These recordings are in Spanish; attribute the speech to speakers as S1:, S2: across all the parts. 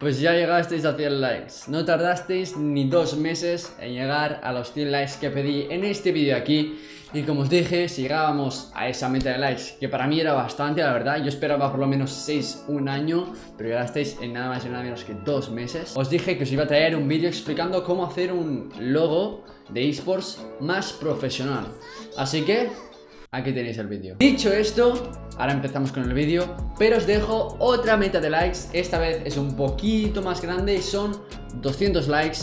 S1: Pues ya llegasteis a 100 likes, no tardasteis ni dos meses en llegar a los 100 likes que pedí en este vídeo aquí. Y como os dije, si llegábamos a esa meta de likes, que para mí era bastante la verdad Yo esperaba por lo menos 6, un año, pero llegasteis en nada más y nada menos que dos meses. Os dije que os iba a traer un vídeo explicando cómo hacer un logo de esports más profesional. Así que Aquí tenéis el vídeo. Dicho esto, ahora empezamos con el vídeo Pero os dejo otra meta de likes. Esta vez es un poquito más grande y son 200 likes.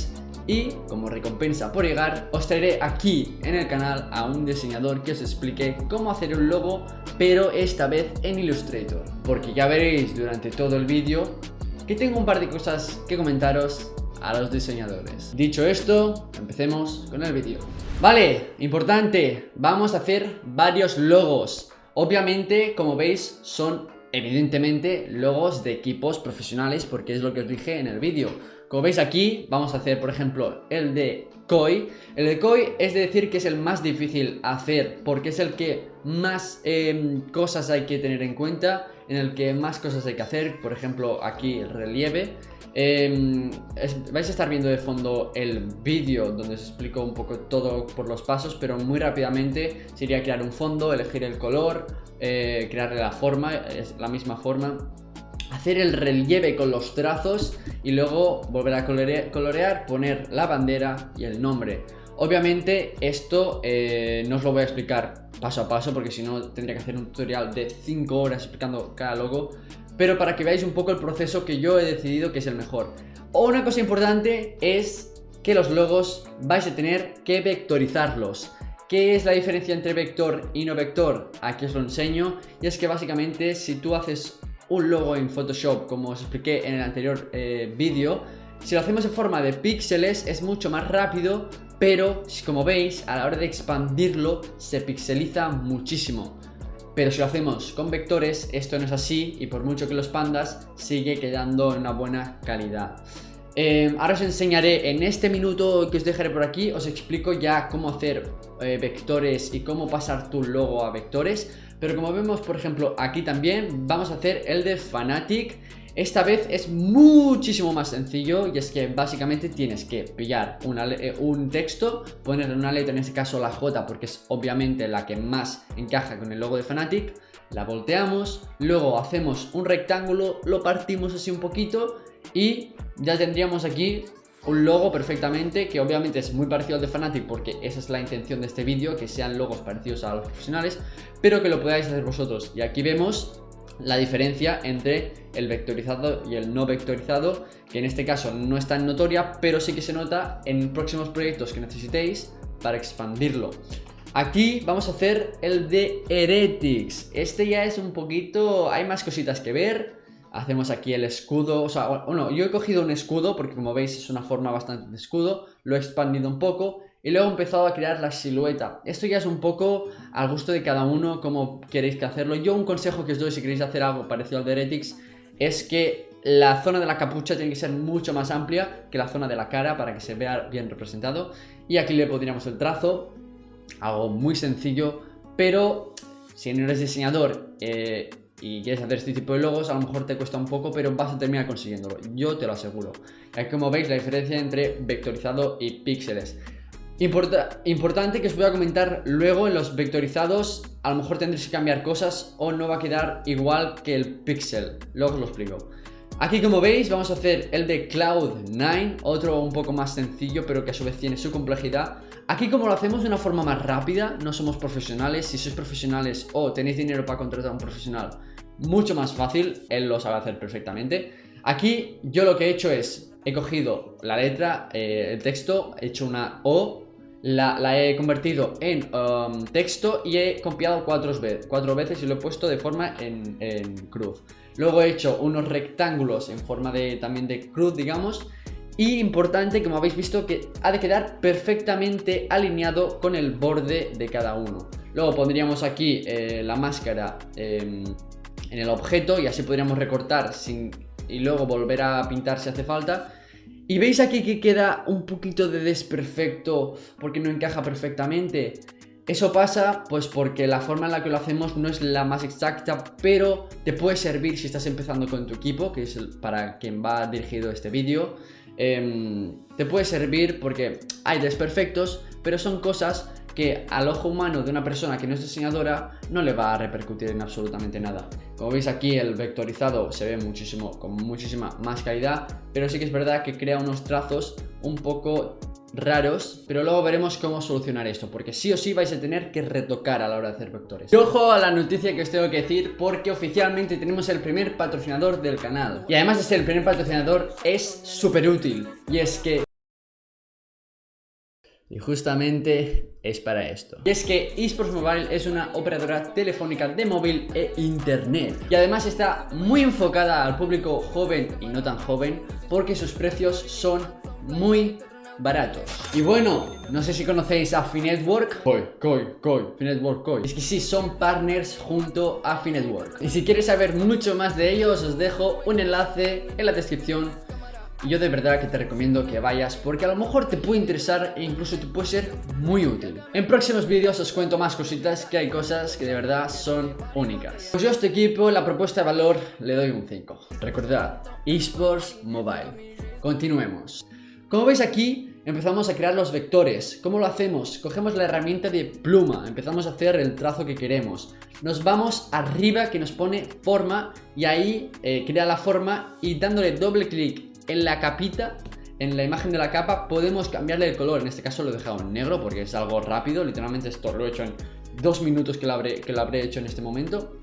S1: Y como recompensa por llegar os traeré aquí en el canal a un diseñador que os explique cómo hacer un logo pero esta vez en Illustrator. Porque ya veréis durante todo el vídeo que tengo un par de cosas que comentaros a los diseñadores. Dicho esto, empecemos con el vídeo. Vale, importante, vamos a hacer varios logos. Obviamente, como veis, son evidentemente logos de equipos profesionales porque es lo que os dije en el vídeo. Como veis aquí, vamos a hacer, por ejemplo, el de Koi. El de Koi es decir que es el más difícil hacer porque es el que más em, cosas hay que tener en cuenta, en el que más cosas hay que hacer. Por ejemplo, aquí el relieve. Em, vais a estar viendo de fondo el vídeo donde os explico un poco todo por los pasos, pero muy rápidamente sería crear un fondo, elegir el color, eh, crearle la forma, es la misma forma, hacer el relieve con los trazos y luego volver a colorear, poner la bandera y el nombre. Obviamente esto eh, no os lo voy a explicar paso a paso porque si no tendría que hacer un tutorial de 5 horas explicando cada logo pero para que veáis un poco el proceso que yo he decidido que es el mejor. Una cosa importante es que los logos vais a tener que vectorizarlos. ¿Qué es la diferencia entre vector y no vector? Aquí os lo enseño y es que básicamente si tú haces un logo en Photoshop como os expliqué en el anterior eh, vídeo si lo hacemos en forma de píxeles es mucho más rápido pero como veis a la hora de expandirlo se pixeliza muchísimo pero si lo hacemos con vectores, esto no es así y por mucho que los pandas sigue quedando en una buena calidad. Eh, ahora os enseñaré en este minuto que os dejaré por aquí, os explico ya cómo hacer eh, vectores y cómo pasar tu logo a vectores. Pero como vemos, por ejemplo, aquí también vamos a hacer el de Fanatic esta vez es muchísimo más sencillo y es que básicamente tienes que pillar eh, un texto, ponerle una letra, en este caso la J porque es obviamente la que más encaja con el logo de Fanatic, la volteamos, luego hacemos un rectángulo, lo partimos así un poquito y ya tendríamos aquí un logo perfectamente que obviamente es muy parecido al de Fanatic porque esa es la intención de este vídeo, que sean logos parecidos a los profesionales, pero que lo podáis hacer vosotros. Y aquí vemos la diferencia entre el vectorizado y el no vectorizado, que en este caso no es tan notoria, pero sí que se nota en próximos proyectos que necesitéis para expandirlo. Aquí vamos a hacer el de Heretics. Este ya es un poquito... hay más cositas que ver. Hacemos aquí el escudo, o sea, bueno, yo he cogido un escudo porque como veis es una forma bastante de escudo, lo he expandido un poco y luego he empezado a crear la silueta. Esto ya es un poco al gusto de cada uno, como queréis que hacerlo. Yo un consejo que os doy si queréis hacer algo parecido al de Heretics es que la zona de la capucha tiene que ser mucho más amplia que la zona de la cara para que se vea bien representado. Y aquí le pondríamos el trazo, algo muy sencillo, pero si no eres diseñador eh, y quieres hacer este tipo de logos, a lo mejor te cuesta un poco, pero vas a terminar consiguiéndolo, yo te lo aseguro. Aquí como veis la diferencia entre vectorizado y píxeles importante que os voy a comentar luego en los vectorizados A lo mejor tendréis que cambiar cosas o no va a quedar igual que el pixel Luego os lo explico. Aquí como veis vamos a hacer el de Cloud9 Otro un poco más sencillo pero que a su vez tiene su complejidad. Aquí como lo hacemos de una forma más rápida No somos profesionales. Si sois profesionales o tenéis dinero para contratar a un profesional Mucho más fácil Él lo sabe hacer perfectamente. Aquí yo lo que he hecho es He cogido la letra, eh, el texto, he hecho una O la, he convertido en um, texto y he copiado cuatro, veces y lo he puesto de forma en, cruz. Luego he hecho unos rectángulos en forma de también de cruz, digamos. Y importante, como habéis visto, que ha de quedar perfectamente alineado con el borde de cada uno. Luego pondríamos aquí eh, la máscara em, en el objeto y así podríamos recortar sin, y luego volver a pintar si hace falta. Y veis aquí que queda un poquito de desperfecto porque no encaja perfectamente. Eso pasa pues porque la forma en la que lo hacemos no es la más exacta, pero te puede servir si estás empezando con tu equipo, que es para quien va dirigido este vídeo. Em, te puede servir porque hay desperfectos, pero son cosas que al ojo humano de una persona que no es diseñadora no le va a repercutir en absolutamente nada. Como veis aquí el vectorizado se ve muchísimo, con muchísima más calidad, pero sí que es verdad que crea unos trazos un poco raros, pero luego veremos cómo solucionar esto, porque sí o sí vais a tener que retocar a la hora de hacer vectores. Y ojo a la noticia que os tengo que decir, porque oficialmente tenemos el primer patrocinador del canal. Y además de ser el primer patrocinador, es súper útil, y es que y justamente es para esto. Y es que eSports Mobile es una operadora telefónica de móvil e internet. Y además está muy enfocada al público joven y no tan joven porque sus precios son muy baratos. Y bueno, no sé si conocéis a Finetwork. Koi, Koi, Koi, Finetwork, Koi. Es que sí, son partners junto a Finetwork. Y si quieres saber mucho más de ellos, os dejo un enlace en la descripción. Y yo de verdad que te recomiendo que vayas porque a lo mejor te puede interesar e incluso te puede ser muy útil. En próximos vídeos os cuento más cositas que hay cosas que de verdad son únicas. Pues yo a este equipo la propuesta de valor le doy un 5. Recordad, eSports Mobile. Continuemos. Como veis aquí, empezamos a crear los vectores. ¿Cómo lo hacemos? Cogemos la herramienta de pluma, empezamos a hacer el trazo que queremos. Nos vamos arriba que nos pone forma y ahí eh, crea la forma y dándole doble clic en la capita en la imagen de la capa podemos cambiarle el color, en este caso lo he dejado en negro porque es algo rápido, literalmente esto lo he hecho en dos minutos que lo habré, que lo habré hecho en este momento.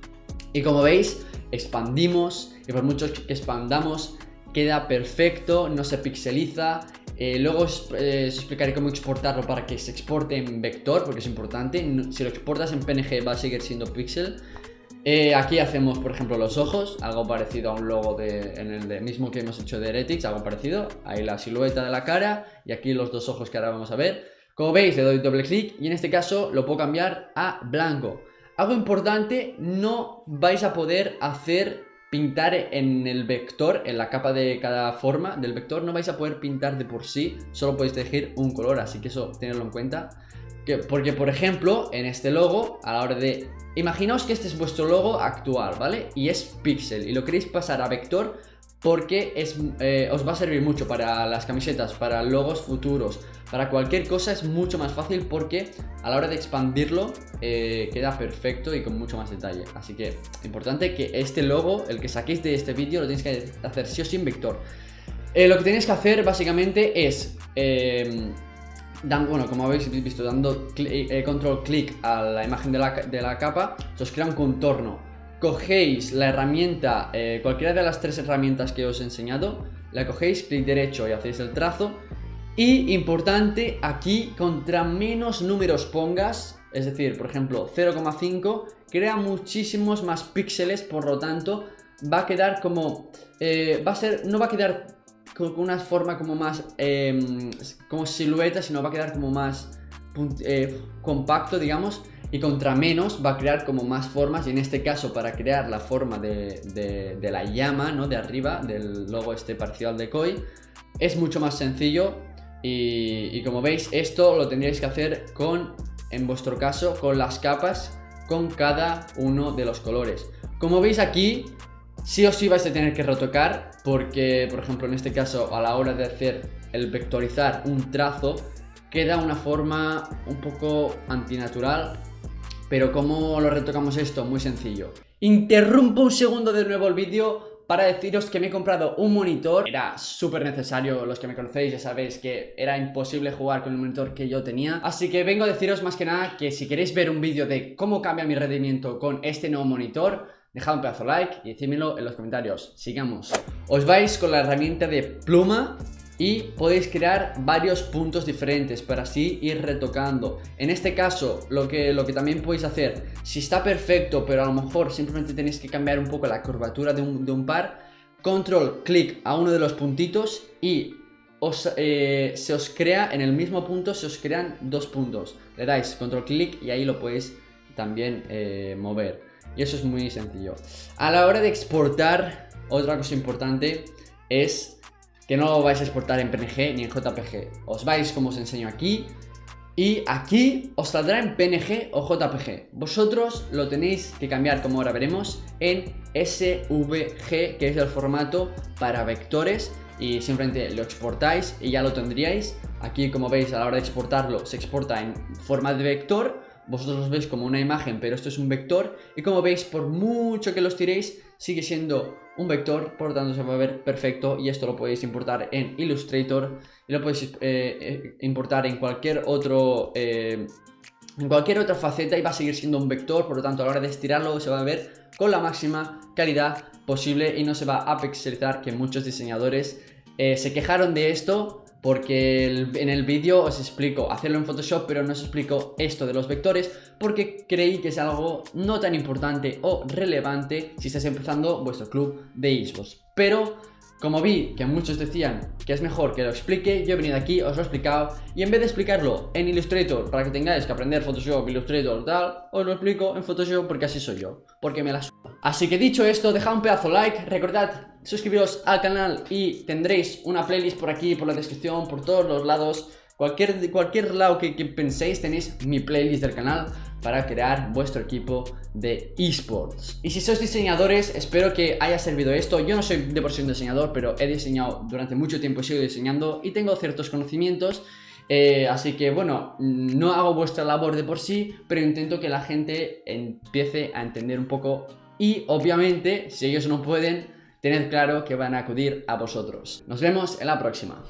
S1: Y como veis expandimos y por mucho que expandamos queda perfecto, no se pixeliza. Eh, luego eh, os, explicaré cómo exportarlo para que se exporte en vector porque es importante, si lo exportas en PNG va a seguir siendo pixel eh, aquí hacemos, por ejemplo, los ojos, algo parecido a un logo de, en el mismo que hemos hecho de Heretics, algo parecido. Ahí la silueta de la cara y aquí los dos ojos que ahora vamos a ver. Como veis, le doy doble clic y en este caso lo puedo cambiar a blanco. Algo importante, no vais a poder hacer pintar en el vector, en la capa de cada forma del vector, no vais a poder pintar de por sí, solo podéis elegir un color, así que eso tenedlo en cuenta. Que, porque, por ejemplo, en este logo, a la hora de... Imaginaos que este es vuestro logo actual, ¿vale? Y es pixel, y lo queréis pasar a vector porque eh, os va a servir mucho para las camisetas, para logos futuros, para cualquier cosa es mucho más fácil porque a la hora de expandirlo eh, queda perfecto y con mucho más detalle. Así que importante que este logo, el que saquéis de este vídeo, lo tenéis que hacer sí o sí en vector. Eh, lo que tenéis que hacer básicamente es bueno, como habéis visto, dando eh, control clic a la imagen de la, capa, se os crea un contorno. Cogéis la herramienta, eh, cualquiera de las tres herramientas que os he enseñado, la cogéis, clic derecho y hacéis el trazo. Y importante, aquí contra menos números pongas, es decir, por ejemplo 0,5, crea muchísimos más píxeles, por lo tanto va a quedar como... Eh, va a ser, no va a quedar con una forma como más em, como silueta, sino va a quedar como más eh, compacto, digamos, y contra menos va a crear como más formas, y en este caso para crear la forma de, de, la llama, ¿no? De arriba, del logo este parcial de Koi, es mucho más sencillo y, y como veis esto lo tendríais que hacer con, en vuestro caso, con las capas con cada uno de los colores. Como veis aquí, sí o sí vais a tener que retocar porque, por ejemplo, en este caso, a la hora de hacer el vectorizar un trazo, queda una forma un poco antinatural. Pero ¿cómo lo retocamos esto? Muy sencillo. Interrumpo un segundo de nuevo el vídeo para deciros que me he comprado un monitor Era súper necesario, los que me conocéis ya sabéis que era imposible jugar con el monitor que yo tenía Así que vengo a deciros más que nada que si queréis ver un vídeo de cómo cambia mi rendimiento con este nuevo monitor Dejad un pedazo de like y decídmelo en los comentarios. Sigamos. Os vais con la herramienta de pluma y podéis crear varios puntos diferentes para así ir retocando. En este caso, lo que, lo que también podéis hacer, si está perfecto, pero a lo mejor simplemente tenéis que cambiar un poco la curvatura de un, par, control, clic a uno de los puntitos y eh, se os crea, en el mismo punto se os crean dos puntos. Le dais control, clic y ahí lo podéis también eh, mover. Y eso es muy sencillo. A la hora de exportar, otra cosa importante es que no vais a exportar en PNG ni en JPG. Os vais, como os enseño aquí, y aquí os saldrá en PNG o JPG. Vosotros lo tenéis que cambiar, como ahora veremos, en SVG, que es el formato para vectores. Y simplemente lo exportáis y ya lo tendríais. Aquí, como veis, a la hora de exportarlo, se exporta en forma de vector. Vosotros los veis como una imagen, pero esto es un vector. Y como veis, por mucho que los tiréis, sigue siendo un vector, por lo tanto se va a ver perfecto y esto lo podéis importar en Illustrator y lo podéis eh, eh, importar en cualquier otro... Eh, en cualquier otra faceta y va a seguir siendo un vector, por lo tanto a la hora de estirarlo se va a ver con la máxima calidad posible y no se va a pixelizar que muchos diseñadores se quejaron de esto porque en el vídeo os explico hacerlo en Photoshop, pero no os explico esto de los vectores porque creí que es algo no tan importante o relevante si estáis empezando vuestro club de esports. Pero como vi que muchos decían que es mejor que lo explique, yo he venido aquí, os lo he explicado y en vez de explicarlo en Illustrator para que tengáis que aprender Photoshop, Illustrator tal, os lo explico en Photoshop porque así soy yo, porque me la Así que dicho esto, dejad un pedazo like, recordad suscribiros al canal y tendréis una playlist por aquí, por la descripción, por todos los lados. Cualquier, cualquier lado que, penséis tenéis mi playlist del canal para crear vuestro equipo de esports. Y si sois diseñadores, espero que haya servido esto. Yo no soy de por sí un diseñador, pero he diseñado durante mucho tiempo, he sido diseñando y tengo ciertos conocimientos. Eh, así que bueno, no hago vuestra labor de por sí, pero intento que la gente empiece a entender un poco y obviamente, si ellos no pueden, tened claro que van a acudir a vosotros. Nos vemos en la próxima.